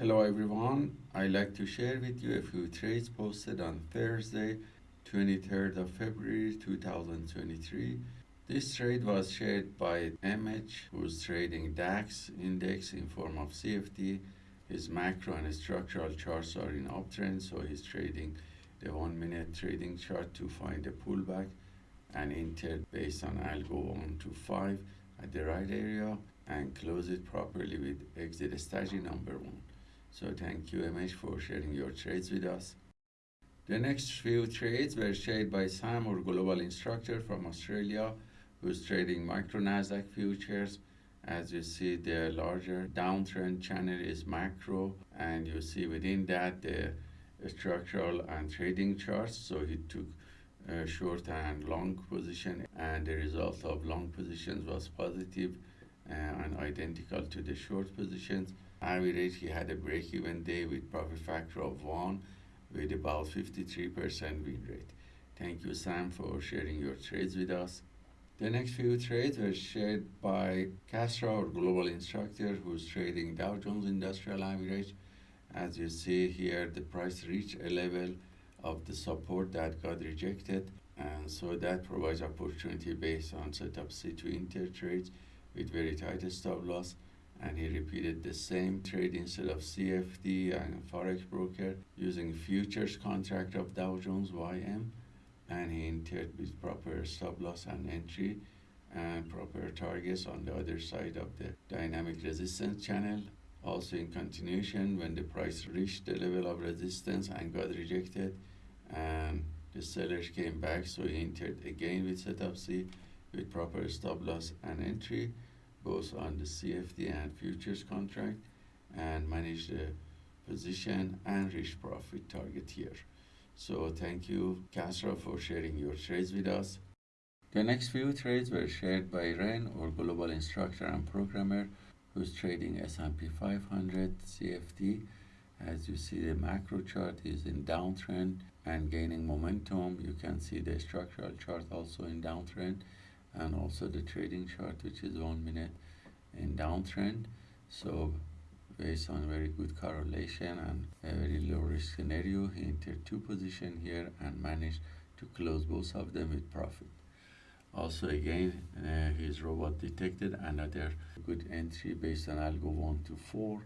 Hello everyone, I'd like to share with you a few trades posted on Thursday, 23rd of February 2023. This trade was shared by MH, who's trading DAX index in form of CFD. His macro and structural charts are in uptrend, so he's trading the one minute trading chart to find a pullback and enter based on algo 1 to 5 at the right area and close it properly with exit strategy number 1. So thank you MH for sharing your trades with us. The next few trades were shared by Sam, our global instructor from Australia, who's trading micro Nasdaq futures. As you see, the larger downtrend channel is macro, and you see within that the structural and trading charts. So he took a short and long position, and the result of long positions was uh, and identical to the short positions. Average, he had a break-even day with profit factor of 1 with about 53% win rate. Thank you, Sam, for sharing your trades with us. The next few trades were shared by Castro, our global instructor, who's trading Dow Jones Industrial Average. As you see here, the price reached a level of the support that got rejected, and so that provides opportunity based on setup C to enter trades with very tight stop loss and he repeated the same trade instead of CFD and Forex broker using futures contract of Dow Jones YM and he entered with proper stop loss and entry and proper targets on the other side of the dynamic resistance channel. Also in continuation when the price reached the level of resistance and got rejected and the sellers came back. So he entered again with setup C with proper stop loss and entry both on the CFD and futures contract and manage the position and reach profit target here. So thank you, Castro, for sharing your trades with us. The next few trades were shared by Ren, our global instructor and programmer, who's trading S&P 500 CFD. As you see, the macro chart is in downtrend and gaining momentum. You can see the structural chart also in downtrend and also the trading chart which is one minute in downtrend. So based on very good correlation and a very low risk scenario he entered two position here and managed to close both of them with profit. Also again uh, his robot detected another good entry based on algo 1 to 4 uh,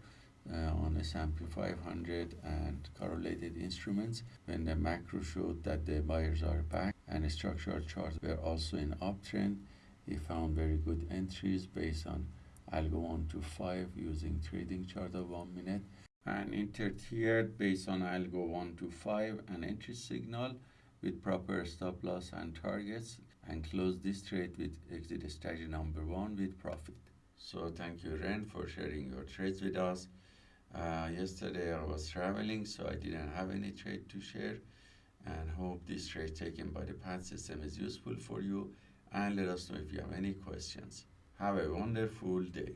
Uh, on S&P 500 and correlated instruments when the macro showed that the buyers are back and structural charts were also in uptrend he found very good entries based on algo 1 to 5 using trading chart of 1 minute and entered here based on algo 1 to 5 an entry signal with proper stop loss and targets and close this trade with exit strategy number 1 with profit. So thank you Ren for sharing your trades with us. Uh, yesterday I was traveling so I didn't have any trade to share and hope this trade taken by the PAT system is useful for you and let us know if you have any questions. Have a wonderful day.